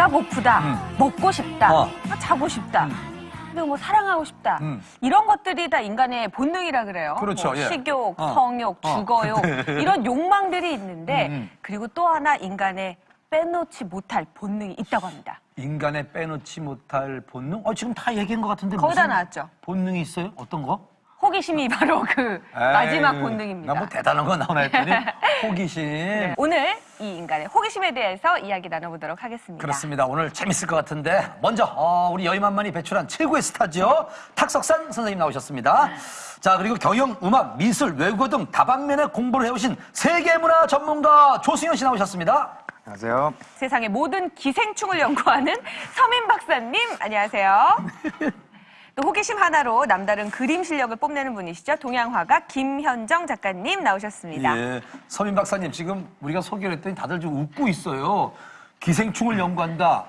배가 고프다, 먹고 싶다, 어. 아, 자고 싶다. 그리고 뭐 사랑하고 싶다. 음. 이런 것들이 다 인간의 본능이라 그래요. 그렇죠, 뭐 예. 식욕, 어. 성욕, 어. 주거욕 이런 욕망들이 있는데 음, 음. 그리고 또 하나 인간의 빼놓지 못할 본능이 있다고 합니다. 인간의 빼놓지 못할 본능? 어, 지금 다 얘기한 것 같은데. 거의 다 나왔죠. 본능이 있어요? 어떤 거? 호기심이 바로 그 마지막 본능입니다. 나 뭐 대단한 거 나오나 했더니 호기심. 네, 오늘 이 인간의 호기심에 대해서 이야기 나눠보도록 하겠습니다. 그렇습니다. 오늘 재밌을 것 같은데 먼저 어, 우리 여의만만이 배출한 최고의 스타죠. 탁석산 선생님 나오셨습니다. 자 그리고 경영, 음악, 미술, 외국어 등 다방면의 공부를 해오신 세계문화 전문가 조승현 씨 나오셨습니다. 안녕하세요. 세상의 모든 기생충을 연구하는 서민 박사님, 안녕하세요. 또 호기심 하나로 남다른 그림 실력을 뽐내는 분이시죠. 동양화가 김현정 작가님 나오셨습니다. 예, 서민 박사님 지금 우리가 소개를 했더니 다들 좀 웃고 있어요. 기생충을 연구한다.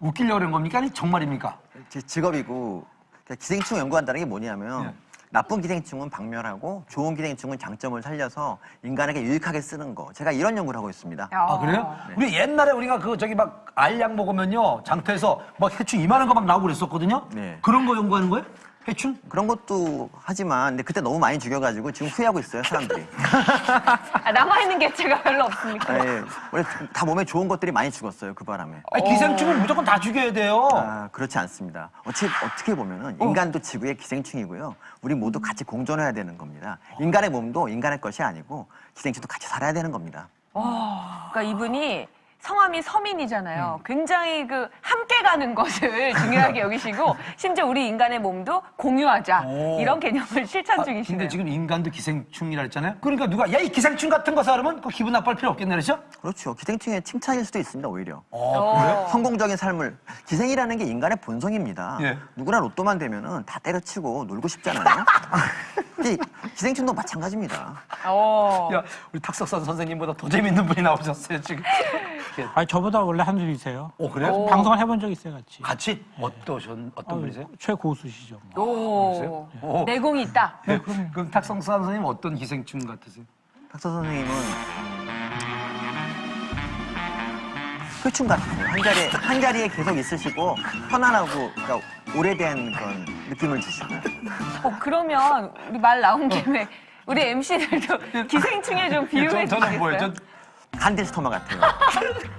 웃기려고 그런 겁니까? 아니 정말입니까? 제 직업이고 그러니까 기생충 연구한다는 게 뭐냐면 예. 나쁜 기생충은 박멸하고 좋은 기생충은 장점을 살려서 인간에게 유익하게 쓰는 거. 제가 이런 연구를 하고 있습니다. 아 그래요? 우리 옛날에 우리가 그 저기 막 알약 먹으면요 장터에서 막 해충 이만한 거 막 나오고 그랬었거든요. 네. 그런 거 연구하는 거예요? 해충? 그런 것도 하지만 근데 그때 너무 많이 죽여가지고 지금 후회하고 있어요 사람들이. 아, 남아있는 개체가 별로 없습니까? 아, 예. 원래 다 몸에 좋은 것들이 많이 죽었어요 그 바람에. 아니, 기생충은 무조건 다 죽여야 돼요. 아, 그렇지 않습니다. 어찌, 어떻게 보면 은 인간도 지구의 기생충이고요. 우리 모두 같이 공존해야 되는 겁니다. 인간의 몸도 인간의 것이 아니고 기생충도 같이 살아야 되는 겁니다. 그러니까 이분이 성함이 서민이잖아요. 음. 굉장히 그 함께 가는 것을 중요하게 여기시고 심지어 우리 인간의 몸도 공유하자 오. 이런 개념을 실천 아, 중이시네요. 근데 지금 인간도 기생충이라 했잖아요. 그러니까 누가 야 이 기생충 같은 거 사람은 그 기분 나빠할 필요 없겠네 그렇죠? 그렇죠. 기생충의 칭찬일 수도 있습니다, 오히려. 어, 그래요? 성공적인 삶을 기생이라는 게 인간의 본성입니다. 예. 누구나 로또만 되면은 다 때려치고 놀고 싶잖아요. 이 기생충도 마찬가지입니다. 어. 야 우리 탁석선 선생님보다 더 재밌는 분이 나오셨어요 지금. 예. 아니 저보다 원래 한 줄이세요. 어 그래요? 방송을 해본 적 있어요, 같이. 같이 어떠셨 어떤 어, 분이세요? 최고수시죠. 뭐. 오. 오. 내공이 있다. 네, 그럼 탁성선 선생님 어떤 기생충 같으세요? 탁서 선생님은 흡충 같아요. 한 자리에, 한 자리에 계속 있으시고 편안하고 그러니까 오래된 그런 느낌을 주시고 어, 그러면 우리 말 나온 김에 우리 MC들도 기생충에 좀 비유해 저, 저는 뭐예요? 저, 간디스토마 같아요.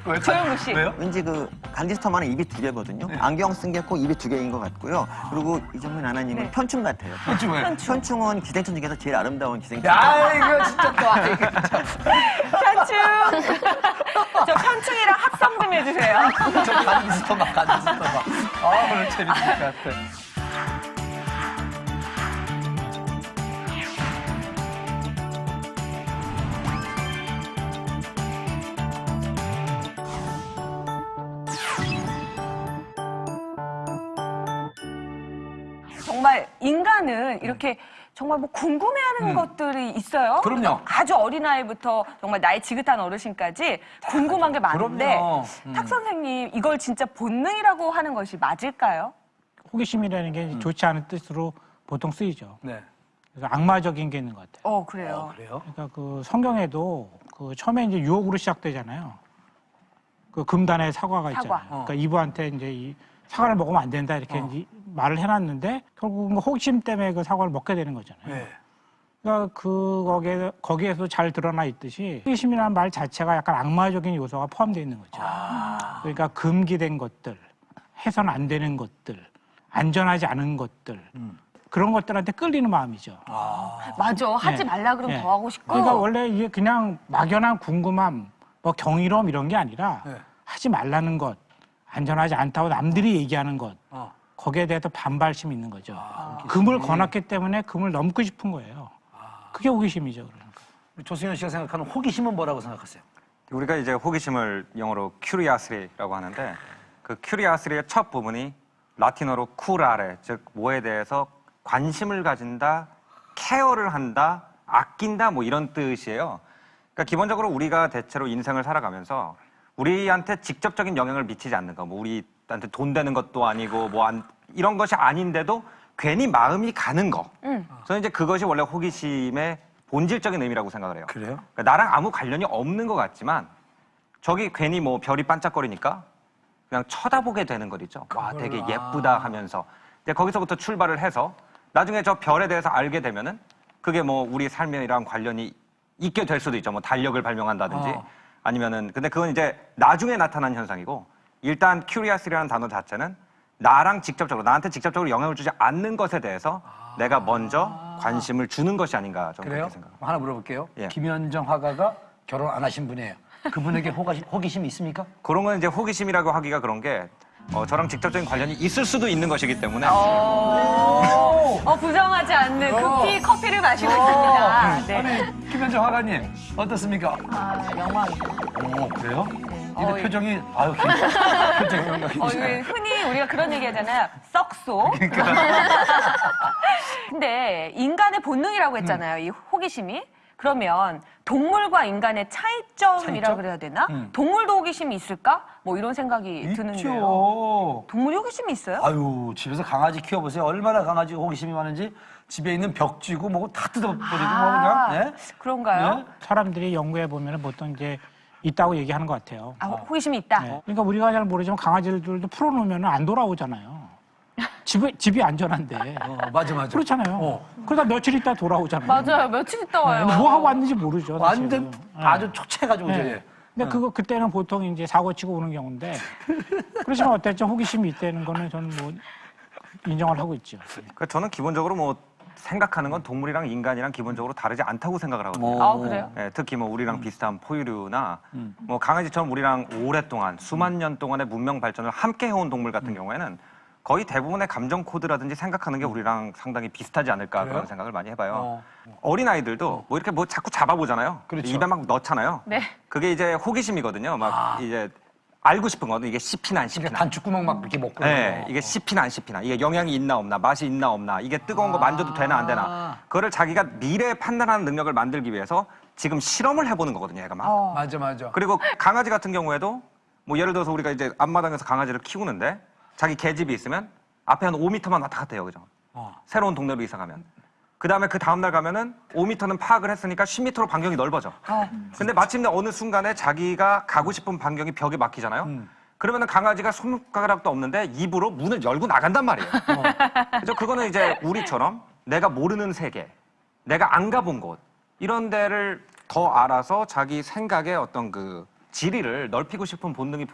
왜요? 조영구 씨. 왜요? 왠지 그 간디스토마는 입이 두 개거든요. 안경 쓴 게 꼭 입이 두 개인 것 같고요. 그리고 이정민 아나님은 네. 편충 같아요. 편충 왜요? 편충 은 기생충 중에서 제일 아름다운 기생충. 야 이거 진짜 또 아, 이거 편충. 저 편충이랑 합성 좀 해주세요. 저 간지스토마 간지스토마. 아 오늘 재밌을 것 같아. 정말 인간은 이렇게 정말 뭐 궁금해하는 것들이 있어요. 그럼요. 아주 어린 아이부터 정말 나이 지긋한 어르신까지 궁금한 게 많은데. 음. 탁 선생님 이걸 진짜 본능이라고 하는 것이 맞을까요? 호기심이라는 게 음. 좋지 않은 뜻으로 보통 쓰이죠. 네. 그래서 악마적인 게 있는 것 같아요. 어 그래요. 어, 그래요? 그러니까 그 성경에도 그 처음에 이제 유혹으로 시작되잖아요. 그 금단의 사과가 사과. 있잖아요. 그러니까 이브한테 이제 이 사과를 먹으면 안 된다 이렇게 어. 말을 해놨는데 결국 은 호기심 때문에 그 사과를 먹게 되는 거잖아요. 네. 그러니까 그 거기에 거기에서 잘 드러나 있듯이 호기심이라는 말 자체가 약간 악마적인 요소가 포함되어 있는 거죠. 아. 그러니까 금기된 것들, 해선 안 되는 것들, 안전하지 않은 것들 음. 그런 것들한테 끌리는 마음이죠. 아. 맞아. 하지 네. 말라 그러면 네. 더 하고 싶고. 그러니까 원래 이게 그냥 막연한 궁금함, 뭐 경이로움 이런 게 아니라 네. 하지 말라는 것, 안전하지 않다고 남들이 얘기하는 것, 어. 거기에 대해서 반발심이 있는 거죠. 아, 금을 권했기 때문에 금을 넘고 싶은 거예요. 아. 그게 호기심이죠. 그러니까. 조승현 씨가 생각하는 호기심은 뭐라고 생각하세요? 우리가 이제 호기심을 영어로 curiosity라고 하는데 그 curiosity의 첫 부분이 라틴어로 curare 즉 뭐에 대해서 관심을 가진다, 케어를 한다, 아낀다 뭐 이런 뜻이에요. 그러니까 기본적으로 우리가 대체로 인생을 살아가면서 우리한테 직접적인 영향을 미치지 않는 거, 뭐 우리한테 돈 되는 것도 아니고 뭐 안- 이런 것이 아닌데도 괜히 마음이 가는 거. 음. 저는 이제 그것이 원래 호기심의 본질적인 의미라고 생각을 해요. 그래요? 그러니까 나랑 아무 관련이 없는 것 같지만 저기 괜히 뭐 별이 반짝거리니까 그냥 쳐다보게 되는 것 있죠. 와, 되게 예쁘다 하면서. 근데 거기서부터 출발을 해서 나중에 저 별에 대해서 알게 되면은 그게 뭐 우리 삶이랑 관련이 있게 될 수도 있죠. 뭐 달력을 발명한다든지 어. 아니면은 근데 그건 이제 나중에 나타난 현상이고 일단 큐리아스라는 단어 자체는 나랑 직접적으로 나한테 직접적으로 영향을 주지 않는 것에 대해서 내가 먼저 관심을 주는 것이 아닌가 저는 그래요? 그렇게 생각합니다. 하나 물어볼게요. 예. 김현정 화가가 결혼 안 하신 분이에요. 그분에게 호가심, 호기심이 있습니까? 그런 건 이제 호기심이라고 하기가 그런 게 어, 저랑 직접적인 관련이 있을 수도 있는 것이기 때문에 어, 어, 부정하지 않는 어. 급히 커피를 마시고 있습니다. 네. 아니, 김현정 화가님, 어떻습니까? 아, 영광이죠. 오, 그래요? 어, 이거 예. 표정이, 아유, 괜찮- 표정이. 어, 이거 흔히 우리가 그런 얘기 하잖아요. 썩소. 그러니까. 근데 인간의 본능이라고 했잖아요. 이 호기심이. 그러면 동물과 인간의 차이점이라고 차이점? 그래야 되나? 음. 동물도 호기심이 있을까? 뭐 이런 생각이 드는데요. 동물이 호기심이 있어요? 아유, 집에서 강아지 키워보세요. 얼마나 강아지 호기심이 많은지 집에 있는 벽지고 뭐고 다 뜯어버리고 뭐 아, 그냥. 네? 그런가요? 네? 사람들이 연구해 보면 보통 이제 있다고 얘기하는 것 같아요. 아, 호- 호기심이 있다. 네. 그러니까 우리가 잘 모르지만 강아지들도 풀어놓으면 안 돌아오잖아요. 집에, 집이 안전한데. 어, 맞아, 맞아. 그렇잖아요. 어. 그러다 며칠 있다 돌아오잖아요. 맞아요. 며칠 있다 네, 와요. 근데 뭐 하고 왔는지 모르죠. 완전 사실은. 네. 아주 초췌해가지고, 네. 근데 그거 그때는 보통 이제 사고 치고 오는 경우인데 그렇지만 어쨌든 호기심이 있다는 거는 저는 뭐 인정을 하고 있죠. 그러니까 저는 기본적으로 뭐 생각하는 건 동물이랑 인간이랑 기본적으로 다르지 않다고 생각을 하거든요. 아, 그래요? 예, 특히 뭐 우리랑 비슷한 포유류나 음. 뭐 강아지처럼 우리랑 오랫동안 수만 년 동안의 문명 발전을 함께 해온 동물 음. 같은 경우에는 거의 대부분의 감정 코드라든지 생각하는 게 우리랑 상당히 비슷하지 않을까 그래요? 그런 생각을 많이 해봐요. 어. 어린 아이들도 뭐 이렇게 뭐 자꾸 잡아보잖아요. 그렇죠. 입에 막 넣잖아요. 네. 그게 이제 호기심이거든요. 막 아. 이제 알고 싶은 거는 이게 씹히나 안 씹히나. 단추구멍 막 이렇게 먹고. 네. 이게 씹히나 안 씹히나, 이게 영양이 있나 없나, 맛이 있나 없나, 이게 뜨거운 거 만져도 되나 안 아. 되나, 그거를 자기가 미래 판단하는 능력을 만들기 위해서 지금 실험을 해보는 거거든요, 얘가 막. 어. 맞아, 맞아. 그리고 강아지 같은 경우에도 뭐 예를 들어서 우리가 이제 앞마당에서 강아지를 키우는데 자기 개집이 있으면 앞에 한 5m만 왔다 갔다 해요, 그죠? 어. 새로운 동네로 이사 가면. 그 다음에 그 다음날 가면은 5m는 파악을 했으니까 10m로 반경이 넓어져. 근데 마침내 어느 순간에 자기가 가고 싶은 반경이 벽에 막히잖아요. 음. 그러면은 강아지가 손가락도 없는데 입으로 문을 열고 나간단 말이에요. 그래서 그거는 이제 우리처럼 내가 모르는 세계, 내가 안 가본 곳 이런 데를 더 알아서 자기 생각의 어떤 그 지리를 넓히고 싶은 본능이